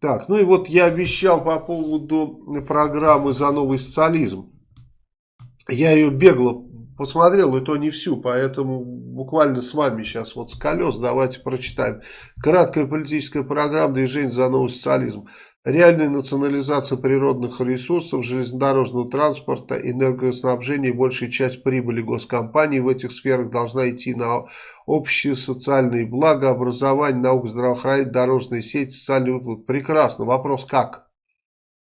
Так, ну и вот я обещал по поводу программы «За новый социализм». Я ее бегло посмотрел, и то не всю, поэтому буквально с вами сейчас вот с колес давайте прочитаем. Краткая политическая программа движения «За новый социализм». Реальная национализация природных ресурсов, железнодорожного транспорта, энергоснабжения и большая часть прибыли госкомпаний в этих сферах должна идти на общие социальные блага, образование, наука, здравоохранение, дорожная сеть, социальный выплат. Прекрасно. Вопрос как?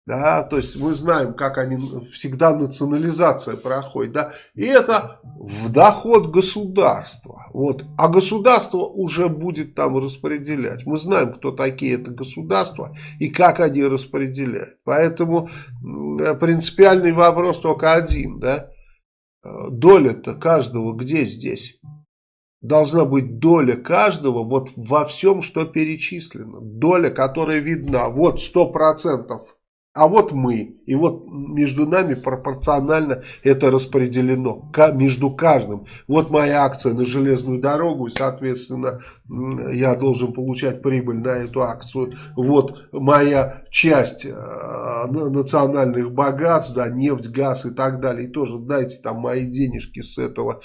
Да, то есть мы знаем, как они всегда национализация проходит, да, и это в доход государства, вот, а государство уже будет там распределять. Мы знаем, кто такие это государства и как они распределяют. Поэтому принципиальный вопрос только один, да, доля-то каждого где здесь? Должна быть доля каждого вот во всем, что перечислено. Доля, которая видна. Вот сто процентов а вот мы. И вот между нами пропорционально это распределено. Между каждым. Вот моя акция на железную дорогу. И, соответственно, я должен получать прибыль на эту акцию. Вот моя часть э, национальных богатств. Да, нефть, газ и так далее. И тоже дайте там мои денежки с этого.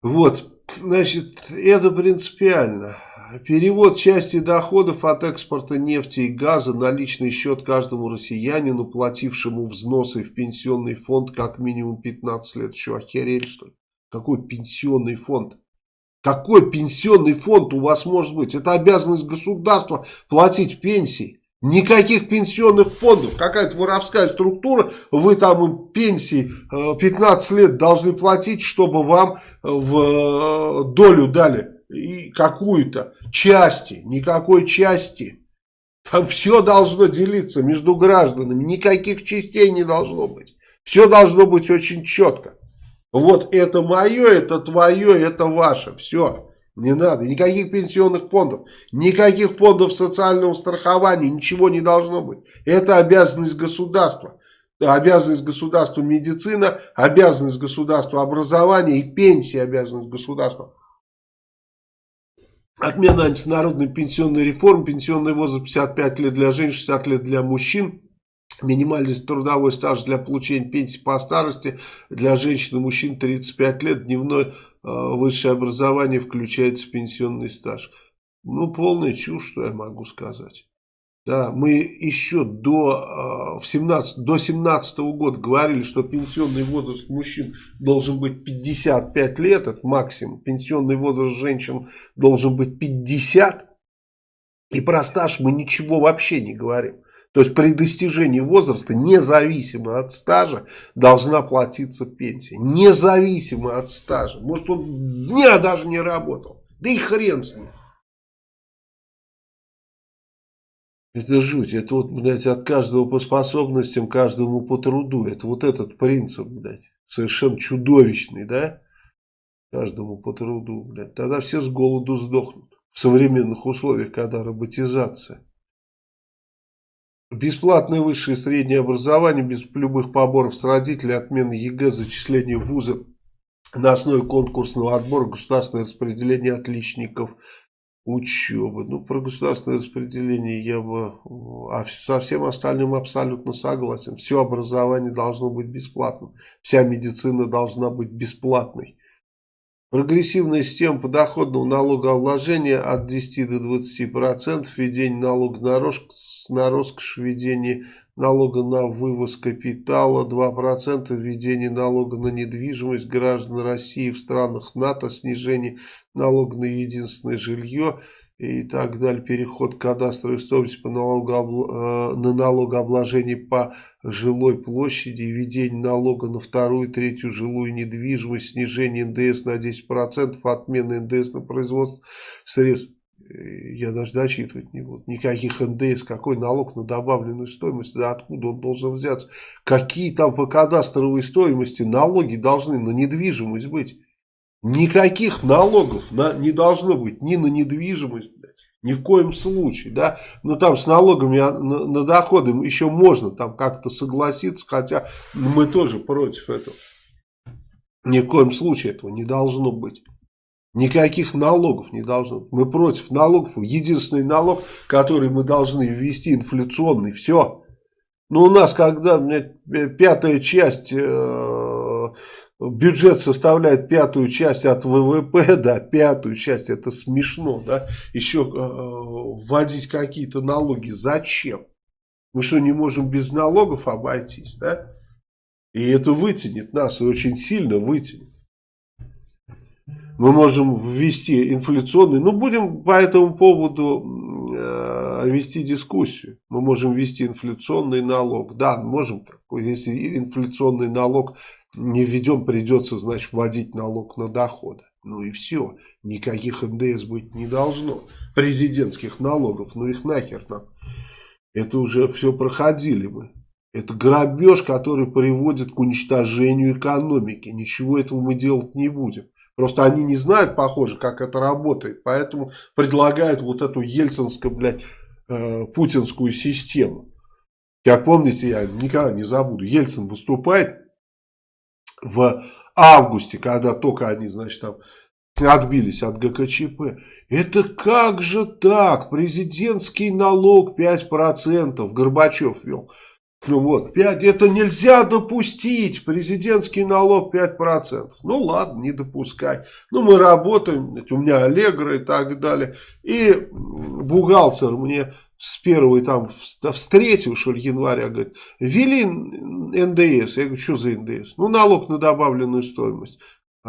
Вот. Значит, это принципиально. Перевод части доходов от экспорта нефти и газа на личный счет каждому россиянину, платившему взносы в пенсионный фонд как минимум 15 лет. Что, охерели что ли? Какой пенсионный фонд? Какой пенсионный фонд у вас может быть? Это обязанность государства платить пенсии. Никаких пенсионных фондов, какая-то воровская структура, вы там пенсии 15 э, лет должны платить, чтобы вам в э, долю дали и какую-то части, никакой части. Там все должно делиться между гражданами, никаких частей не должно быть. Все должно быть очень четко. Вот это мое, это твое, это ваше, все. Не надо, никаких пенсионных фондов, никаких фондов социального страхования, ничего не должно быть. Это обязанность государства. Обязанность государства медицина, обязанность государства образования и пенсия обязанность государства. Отмена антинародной пенсионной реформы, пенсионный возраст 55 лет для женщин, 60 лет для мужчин. Минимальный трудовой стаж для получения пенсии по старости для женщин и мужчин 35 лет. Дневное э, высшее образование включается в пенсионный стаж. Ну, полная чушь, что я могу сказать. Да, мы еще до, э, в 17, до 17 -го года говорили, что пенсионный возраст мужчин должен быть 55 лет, это максимум. Пенсионный возраст женщин должен быть 50. И про стаж мы ничего вообще не говорим. То есть при достижении возраста, независимо от стажа, должна платиться пенсия. Независимо от стажа. Может он дня даже не работал. Да и хрен с ним. Это жуть. Это вот, блядь, от каждого по способностям, каждому по труду. Это вот этот принцип, блядь, совершенно чудовищный, да? Каждому по труду, блядь. Тогда все с голоду сдохнут. В современных условиях, когда роботизация. Бесплатное высшее и среднее образование без любых поборов с родителей, отмена ЕГЭ, зачисление в вузы на основе конкурсного отбора, государственное распределение отличников – учебы. Ну, про государственное распределение я бы... А со всем остальным абсолютно согласен. Все образование должно быть бесплатным. Вся медицина должна быть бесплатной. Прогрессивная система подоходного налогообложения от 10 до 20%, введение налога на роскошь, на роскошь введение налога на вывоз капитала, 2% введение налога на недвижимость граждан России в странах НАТО, снижение налога на единственное жилье и так далее, переход кадастровой стоимости по налогообл... Э, на налогообложение по жилой площади, введение налога на вторую и третью жилую недвижимость, снижение НДС на 10%, отмена НДС на производство средств я даже дочитывать не буду. Никаких НДС, какой налог на добавленную стоимость, да откуда он должен взяться. Какие там по кадастровой стоимости налоги должны на недвижимость быть. Никаких налогов на, не должно быть ни на недвижимость, ни в коем случае, да, но там с налогами на, на доходы еще можно там как-то согласиться, хотя мы тоже против этого. Ни в коем случае этого не должно быть. Никаких налогов не должно. Мы против налогов. Единственный налог, который мы должны ввести, инфляционный. Все. Но у нас, когда пятая часть, э, бюджет составляет пятую часть от ВВП, да, пятую часть, это смешно, да, еще э, вводить какие-то налоги. Зачем? Мы что, не можем без налогов обойтись, да? И это вытянет нас, и очень сильно вытянет мы можем ввести инфляционный, ну будем по этому поводу э, вести дискуссию. Мы можем ввести инфляционный налог. Да, можем. Если инфляционный налог не введем, придется, значит, вводить налог на доходы. Ну и все. Никаких НДС быть не должно. Президентских налогов, ну их нахер нам. Это уже все проходили мы. Это грабеж, который приводит к уничтожению экономики. Ничего этого мы делать не будем. Просто они не знают, похоже, как это работает. Поэтому предлагают вот эту ельцинскую, блядь, э, путинскую систему. Как помните, я никогда не забуду. Ельцин выступает в августе, когда только они, значит, там отбились от ГКЧП. Это как же так? Президентский налог 5% Горбачев вел. Ну вот, 5, это нельзя допустить, президентский налог 5%. Ну ладно, не допускай. Ну мы работаем, у меня Аллегра и так далее. И бухгалтер мне с первой там, с третьего, что ли, января, говорит, ввели НДС. Я говорю, что за НДС? Ну, налог на добавленную стоимость.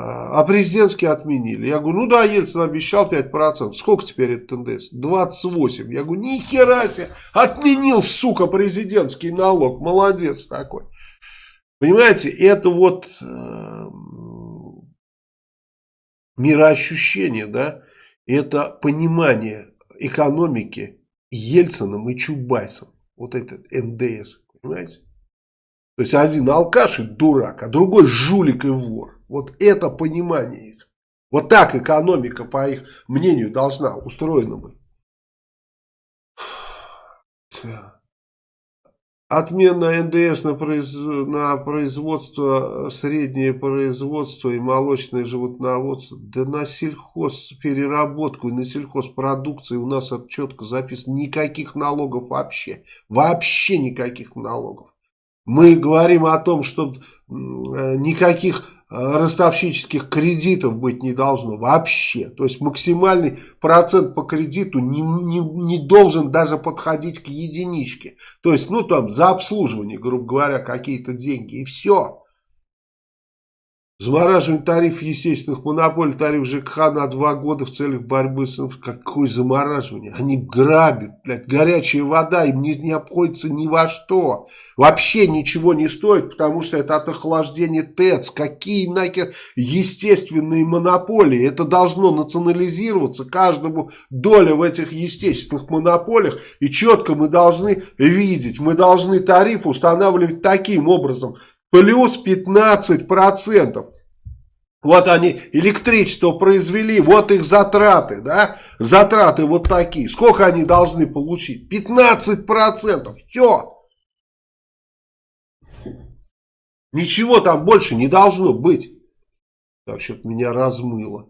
А, а президентский отменили. Я говорю, ну да, Ельцин обещал 5%. Сколько теперь это НДС? 28. Я говорю, ни хера себе, отменил, сука, президентский налог. Молодец такой. Понимаете, это вот э, мироощущение, да, это понимание экономики Ельцином и Чубайсом. Вот этот НДС, понимаете? То есть один алкаш и дурак, а другой жулик и вор. Вот это понимание их. Вот так экономика, по их мнению, должна устроена быть. Отмена НДС на, произ... на производство, среднее производство и молочное животноводство, да на сельхозпереработку и на сельхозпродукции у нас это четко записано. Никаких налогов вообще. Вообще никаких налогов. Мы говорим о том, что никаких ростовщических кредитов быть не должно вообще. То есть максимальный процент по кредиту не, не, не должен даже подходить к единичке. То есть, ну там, за обслуживание, грубо говоря, какие-то деньги и все. Замораживание тарифов естественных монополий, тариф ЖКХ на два года в целях борьбы с Какое замораживание? Они грабят, блядь, горячая вода им не, не обходится ни во что. Вообще ничего не стоит, потому что это от охлаждения ТЭЦ. Какие нахер естественные монополии? Это должно национализироваться, каждому доля в этих естественных монополиях. И четко мы должны видеть, мы должны тариф устанавливать таким образом, плюс 15%. Вот они электричество произвели, вот их затраты, да, затраты вот такие. Сколько они должны получить? 15%, все. Ничего там больше не должно быть. Так, что-то меня размыло.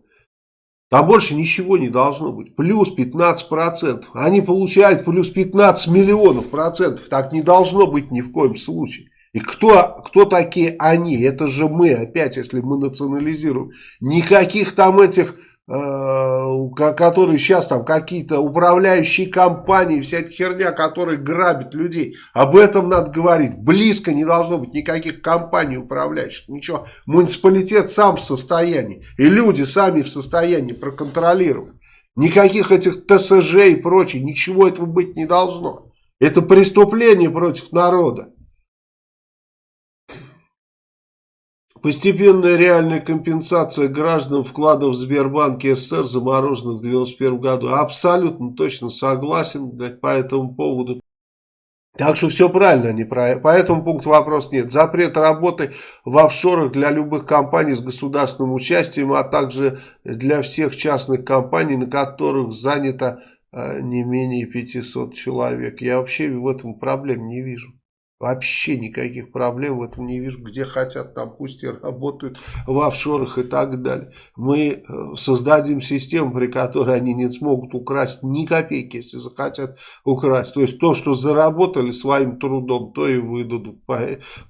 Там больше ничего не должно быть. Плюс 15%. Они получают плюс 15 миллионов процентов. Так не должно быть ни в коем случае. И кто, кто такие они? Это же мы, опять, если мы национализируем. Никаких там этих, э, которые сейчас там какие-то управляющие компании, вся эта херня, которая грабит людей. Об этом надо говорить. Близко не должно быть никаких компаний управляющих. Ничего. Муниципалитет сам в состоянии. И люди сами в состоянии проконтролировать. Никаких этих ТСЖ и прочее. Ничего этого быть не должно. Это преступление против народа. Постепенная реальная компенсация гражданам вкладов в Сбербанке СССР, замороженных в 1991 году. Абсолютно точно согласен по этому поводу. Так что все правильно, они про... по этому пункту вопрос нет. Запрет работы в офшорах для любых компаний с государственным участием, а также для всех частных компаний, на которых занято э, не менее 500 человек. Я вообще в этом проблем не вижу. Вообще никаких проблем в этом не вижу. Где хотят, там пусть и работают в офшорах и так далее. Мы э, создадим систему, при которой они не смогут украсть ни копейки, если захотят украсть. То есть то, что заработали своим трудом, то и выдадут.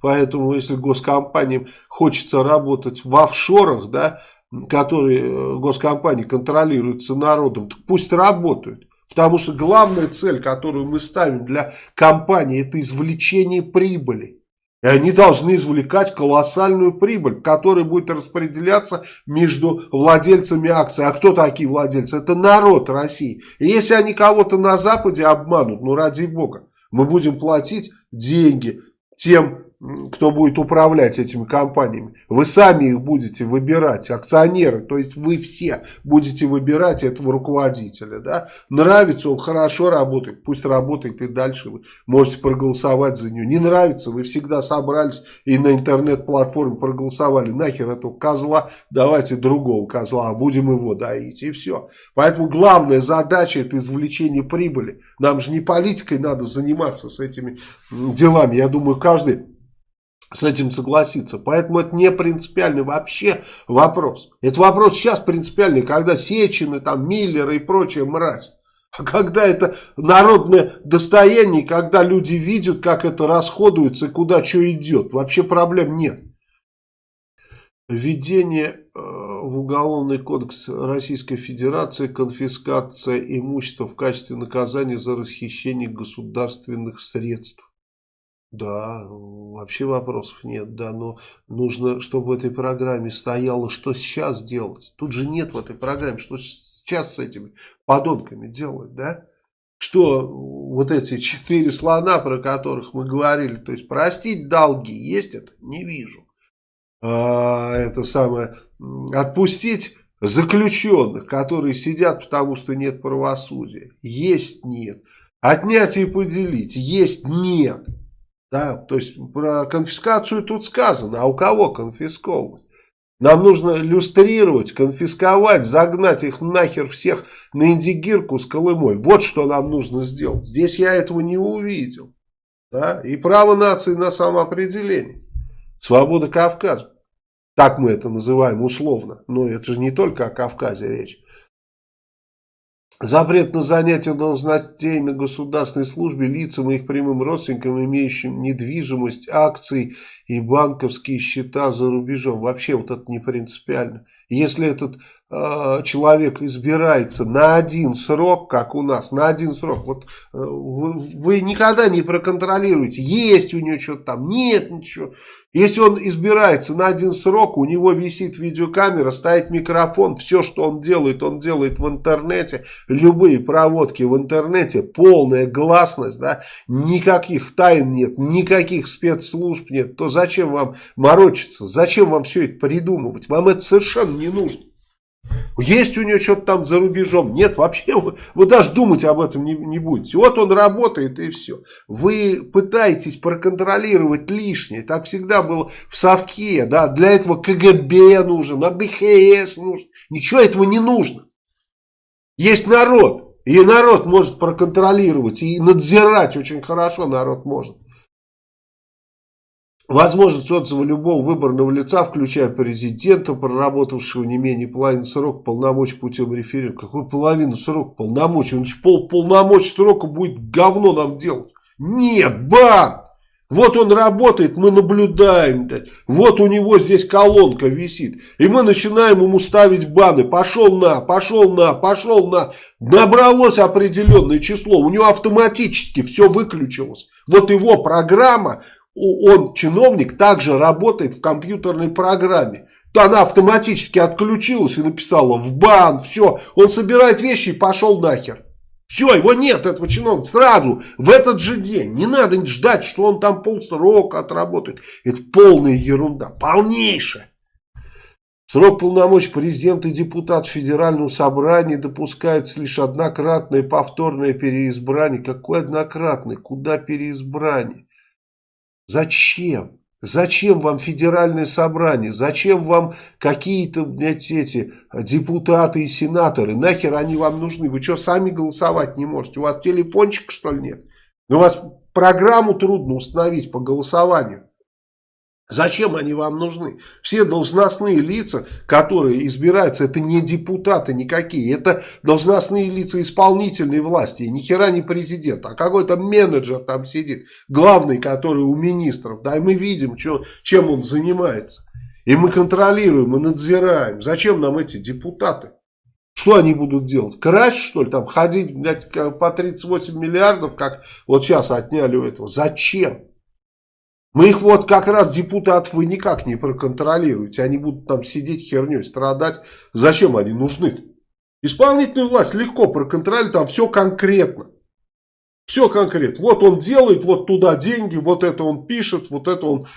Поэтому если госкомпаниям хочется работать в офшорах, да, которые э, госкомпании контролируются народом, так пусть работают. Потому что главная цель, которую мы ставим для компании, это извлечение прибыли. И они должны извлекать колоссальную прибыль, которая будет распределяться между владельцами акций. А кто такие владельцы? Это народ России. И если они кого-то на Западе обманут, ну ради бога, мы будем платить деньги тем кто будет управлять этими компаниями. Вы сами их будете выбирать, акционеры, то есть вы все будете выбирать этого руководителя. Да? Нравится он, хорошо работает, пусть работает и дальше вы можете проголосовать за него. Не нравится, вы всегда собрались и на интернет-платформе проголосовали. Нахер этого козла, давайте другого козла, а будем его доить и все. Поэтому главная задача это извлечение прибыли. Нам же не политикой надо заниматься с этими делами. Я думаю, каждый с этим согласиться. Поэтому это не принципиальный вообще вопрос. Это вопрос сейчас принципиальный, когда Сечины, там, Миллеры и прочая мразь. А когда это народное достояние, когда люди видят, как это расходуется и куда что идет, вообще проблем нет. Введение э, в Уголовный кодекс Российской Федерации конфискация имущества в качестве наказания за расхищение государственных средств. Да, вообще вопросов нет, да, но нужно, чтобы в этой программе стояло, что сейчас делать. Тут же нет в этой программе, что сейчас с этими подонками делать, да? Что вот эти четыре слона, про которых мы говорили, то есть простить долги, есть это? Не вижу. А, это самое, отпустить заключенных, которые сидят, потому что нет правосудия. Есть нет. Отнять и поделить. Есть нет. Да, то есть про конфискацию тут сказано, а у кого конфисковывать? Нам нужно люстрировать, конфисковать, загнать их нахер всех на индигирку с Колымой. Вот что нам нужно сделать. Здесь я этого не увидел. Да? И право нации на самоопределение. Свобода Кавказа. Так мы это называем условно. Но это же не только о Кавказе речь. Запрет на занятие должностей на государственной службе лицам и их прямым родственникам, имеющим недвижимость, акции и банковские счета за рубежом. Вообще вот это не принципиально. Если этот человек избирается на один срок, как у нас, на один срок, вот э, вы, вы никогда не проконтролируете, есть у него что-то там, нет ничего. Если он избирается на один срок, у него висит видеокамера, стоит микрофон, все, что он делает, он делает в интернете, любые проводки в интернете, полная гласность, да, никаких тайн нет, никаких спецслужб нет, то зачем вам морочиться, зачем вам все это придумывать, вам это совершенно не нужно. Есть у него что-то там за рубежом. Нет, вообще вы, вы даже думать об этом не, не будете. Вот он работает и все. Вы пытаетесь проконтролировать лишнее. Так всегда было в Совке. Да? Для этого КГБ нужен, а БХС нужен. Ничего этого не нужно. Есть народ. И народ может проконтролировать и надзирать очень хорошо народ может. Возможность отзыва любого выборного лица, включая президента, проработавшего не менее половины срока полномочий путем референдума. Какую половину срока полномочий? Он же пол полномочий срока будет говно нам делать. Нет, бан! Вот он работает, мы наблюдаем. Вот у него здесь колонка висит. И мы начинаем ему ставить баны. Пошел на, пошел на, пошел на. Набралось определенное число. У него автоматически все выключилось. Вот его программа он, чиновник, также работает в компьютерной программе. То она автоматически отключилась и написала в бан, все, он собирает вещи и пошел нахер. Все, его нет, этого чиновника, сразу, в этот же день. Не надо ждать, что он там полсрока отработает. Это полная ерунда, полнейшая. Срок полномочий президента и депутат Федерального собрания допускается лишь однократное повторное переизбрание. Какое однократное? Куда переизбрание? Зачем? Зачем вам федеральное собрание? Зачем вам какие-то, эти депутаты и сенаторы? Нахер они вам нужны? Вы что, сами голосовать не можете? У вас телефончик, что ли, нет? У вас программу трудно установить по голосованию. Зачем они вам нужны? Все должностные лица, которые избираются, это не депутаты никакие, это должностные лица исполнительной власти, ни хера не президент, а какой-то менеджер там сидит, главный, который у министров, да, и мы видим, что, чем он занимается. И мы контролируем, мы надзираем. Зачем нам эти депутаты? Что они будут делать? Красть, что ли, там, ходить, блядь, по 38 миллиардов, как вот сейчас отняли у этого? Зачем? Мы их вот как раз, депутатов, вы никак не проконтролируете. Они будут там сидеть херней, страдать. Зачем они нужны? -то? Исполнительную власть легко проконтролировать, там все конкретно. Все конкретно. Вот он делает, вот туда деньги, вот это он пишет, вот это он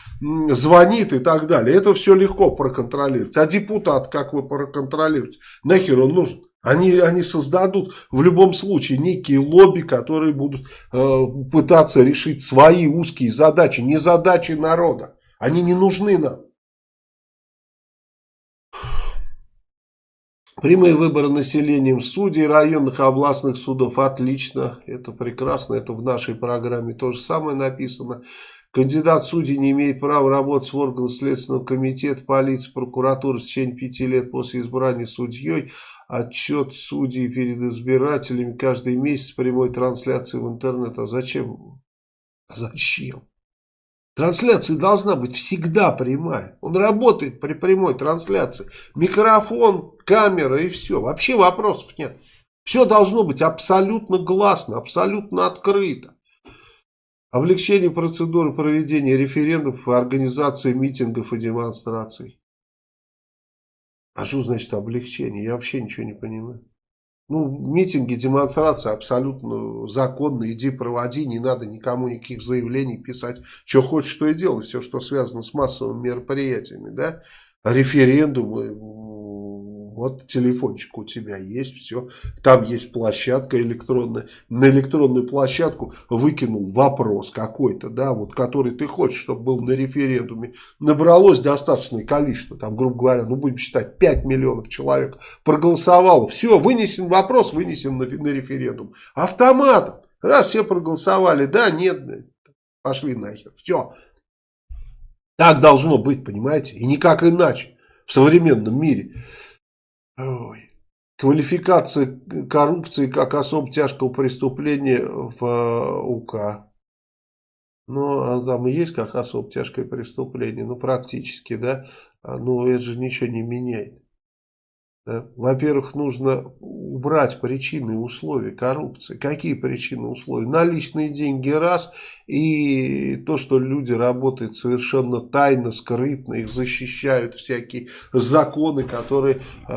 звонит и так далее. Это все легко проконтролировать. А депутат, как вы проконтролируете? Нахер он нужен? Они, они создадут в любом случае некие лобби, которые будут э, пытаться решить свои узкие задачи, не задачи народа. Они не нужны нам. Прямые выборы населением судей районных и областных судов. Отлично, это прекрасно, это в нашей программе то же самое написано. Кандидат судей не имеет права работать в органах Следственного комитета, полиции, прокуратуры в течение пяти лет после избрания судьей. Отчет судей перед избирателями каждый месяц прямой трансляции в интернет. А зачем? Зачем? Трансляция должна быть всегда прямая. Он работает при прямой трансляции. Микрофон, камера и все. Вообще вопросов нет. Все должно быть абсолютно гласно, абсолютно открыто. Облегчение процедуры проведения референдумов и организации митингов и демонстраций. А что значит облегчение? Я вообще ничего не понимаю. Ну, митинги, демонстрации абсолютно законно. Иди проводи, не надо никому никаких заявлений писать. Что хочешь, что и делай. Все, что связано с массовыми мероприятиями, да. Референдумы, вот телефончик у тебя есть, все. Там есть площадка электронная. На электронную площадку выкинул вопрос какой-то, да, вот который ты хочешь, чтобы был на референдуме. Набралось достаточное количество, там, грубо говоря, ну будем считать, 5 миллионов человек проголосовало. Все, вынесен вопрос, вынесен на, на референдум. Автоматом. Раз все проголосовали, да, нет, пошли нахер. Все. Так должно быть, понимаете? И никак иначе в современном мире. Ой. Квалификация коррупции как особо тяжкого преступления в э, УК. Ну, а там и есть как особо тяжкое преступление, ну, практически, да. А, ну, это же ничего не меняет. Во-первых, нужно убрать причины и условия коррупции. Какие причины и условия? Наличные деньги раз, и то, что люди работают совершенно тайно, скрытно, их защищают всякие законы, которые э,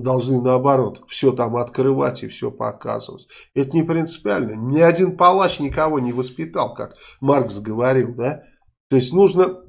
должны наоборот все там открывать и все показывать. Это не принципиально. Ни один палач никого не воспитал, как Маркс говорил, да. То есть нужно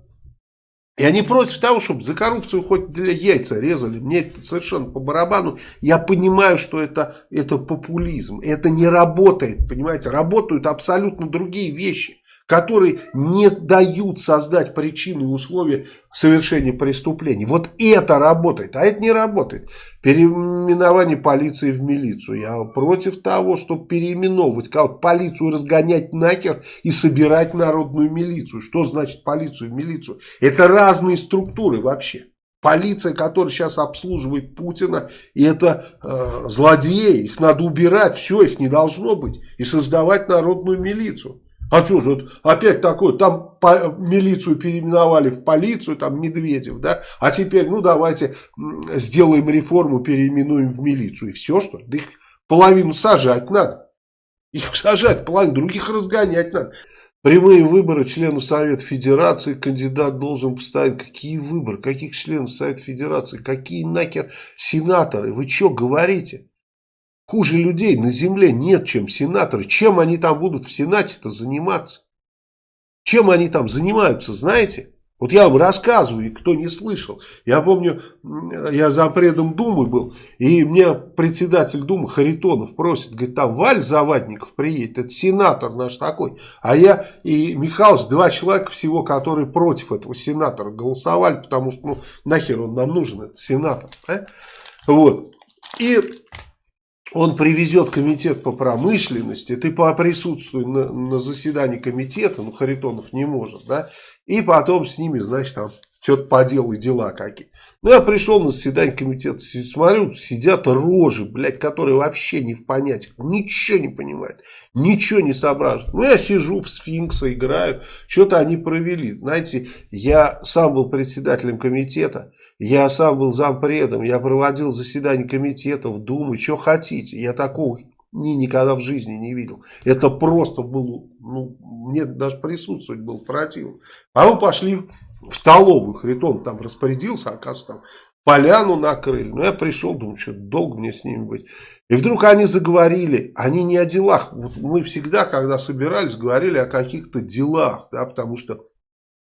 и они против того, чтобы за коррупцию хоть для яйца резали. Мне это совершенно по барабану. Я понимаю, что это, это популизм. Это не работает, понимаете. Работают абсолютно другие вещи которые не дают создать причины и условия совершения преступлений. Вот это работает, а это не работает. Переименование полиции в милицию. Я против того, чтобы переименовывать как полицию разгонять нахер и собирать народную милицию. Что значит полицию в милицию? Это разные структуры вообще. Полиция, которая сейчас обслуживает Путина, и это э, злодеи, их надо убирать, все, их не должно быть, и создавать народную милицию. А что же, вот опять такое, там по, милицию переименовали в полицию, там Медведев, да, а теперь, ну давайте сделаем реформу, переименуем в милицию, и все, что ли? Да их половину сажать надо. Их сажать, половину, других разгонять надо. Прямые выборы членов Совета Федерации, кандидат должен поставить. Какие выборы? Каких членов Совета Федерации? Какие нахер сенаторы? Вы что говорите? Хуже людей на земле нет, чем сенаторы. Чем они там будут в Сенате-то заниматься? Чем они там занимаются, знаете? Вот я вам рассказываю, кто не слышал. Я помню, я за предом Думы был, и мне председатель Думы Харитонов просит, говорит, там Валь Завадников приедет, это сенатор наш такой. А я и Михайлович, два человека всего, которые против этого сенатора голосовали, потому что, ну, нахер он нам нужен, этот сенатор. А? Вот. И он привезет комитет по промышленности, ты присутствуй на, на заседании комитета, ну Харитонов не может, да, и потом с ними, значит, там что-то поделай, дела какие. Ну, я пришел на заседание комитета, смотрю, сидят рожи, блядь, которые вообще не в понятиях, ничего не понимают, ничего не соображают. Ну, я сижу в сфинкса, играю, что-то они провели. Знаете, я сам был председателем комитета, я сам был зампредом, я проводил заседания комитетов, думы, что хотите. Я такого ни, никогда в жизни не видел. Это просто было, ну, мне даже присутствовать было противно. А мы пошли в столовую, Хритон там распорядился, оказывается, там поляну накрыли. Ну, я пришел, думаю, что долго мне с ними быть. И вдруг они заговорили, они не о делах. Вот мы всегда, когда собирались, говорили о каких-то делах, да, потому что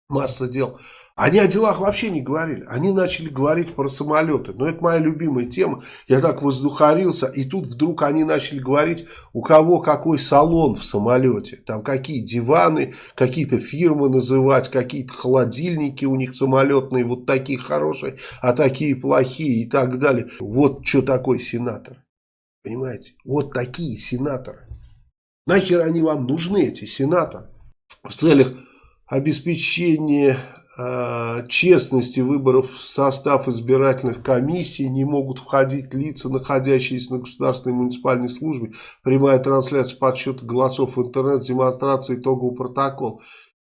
масса дел. Они о делах вообще не говорили. Они начали говорить про самолеты. Но это моя любимая тема. Я так воздухарился. И тут вдруг они начали говорить, у кого какой салон в самолете. Там какие диваны, какие-то фирмы называть, какие-то холодильники у них самолетные. Вот такие хорошие, а такие плохие и так далее. Вот что такое сенатор. Понимаете? Вот такие сенаторы. Нахер они вам нужны, эти сенаторы? В целях обеспечения честности выборов в состав избирательных комиссий не могут входить лица, находящиеся на государственной муниципальной службе. Прямая трансляция подсчета голосов в интернет, демонстрация итогового протокола.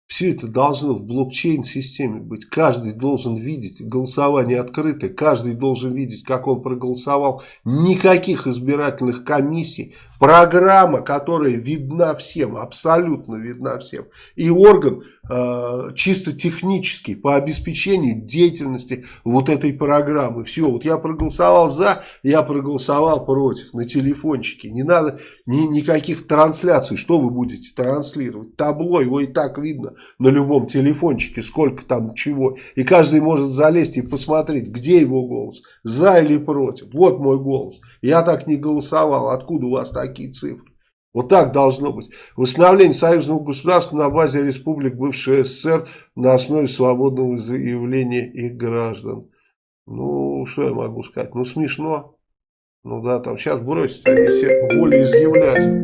Все это должно в блокчейн-системе быть. Каждый должен видеть, голосование открытое, каждый должен видеть, как он проголосовал. Никаких избирательных комиссий. Программа, которая видна всем, абсолютно видна всем. И орган э, чисто технический по обеспечению деятельности вот этой программы. Все, вот я проголосовал за, я проголосовал против на телефончике. Не надо ни, никаких трансляций. Что вы будете транслировать? Табло, его и так видно на любом телефончике, сколько там чего. И каждый может залезть и посмотреть, где его голос, за или против. Вот мой голос. Я так не голосовал. Откуда у вас такие цифры? Вот так должно быть. Восстановление союзного государства на базе республик бывшей СССР на основе свободного заявления их граждан. Ну, что я могу сказать? Ну, смешно. Ну да, там сейчас бросятся они все волеизъявлять.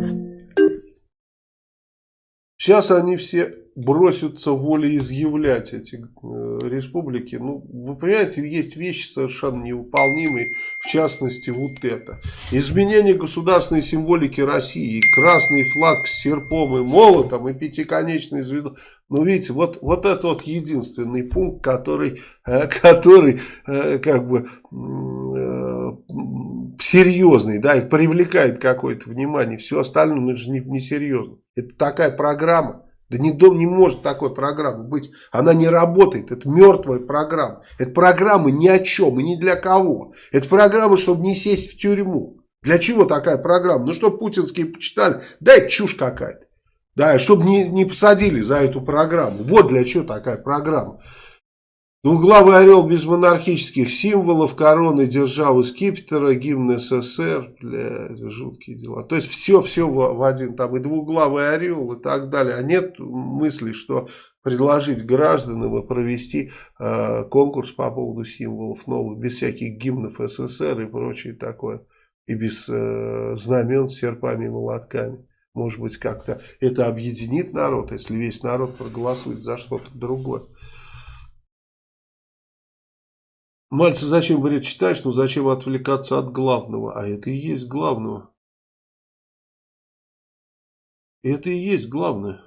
Сейчас они все бросятся волеизъявлять эти э, республики. Ну, вы понимаете, есть вещи совершенно невыполнимые, в частности, вот это. Изменение государственной символики России, красный флаг с серпом и молотом, и пятиконечный звезду. Ну, видите, вот, вот это вот единственный пункт, который, э, который э, как бы серьезный, да, и привлекает какое-то внимание. Все остальное, ну, это же не, не серьезно. Это такая программа да не, дом не может такой программы быть. Она не работает. Это мертвая программа. Это программа ни о чем и ни для кого. Это программа, чтобы не сесть в тюрьму. Для чего такая программа? Ну, чтобы путинские почитали. Да, это чушь какая-то. Да, чтобы не, не посадили за эту программу. Вот для чего такая программа. Двуглавый орел без монархических символов, короны державы скипетра, гимн СССР, бля, жуткие дела. То есть все-все в, один, там и двуглавый орел и так далее. А нет мысли, что предложить гражданам и провести э, конкурс по поводу символов новых, без всяких гимнов СССР и прочее такое. И без э, знамен с серпами и молотками. Может быть, как-то это объединит народ, если весь народ проголосует за что-то другое. Мальцев зачем, говорит, читаешь, ну зачем отвлекаться от главного? А это и есть главного. Это и есть главное.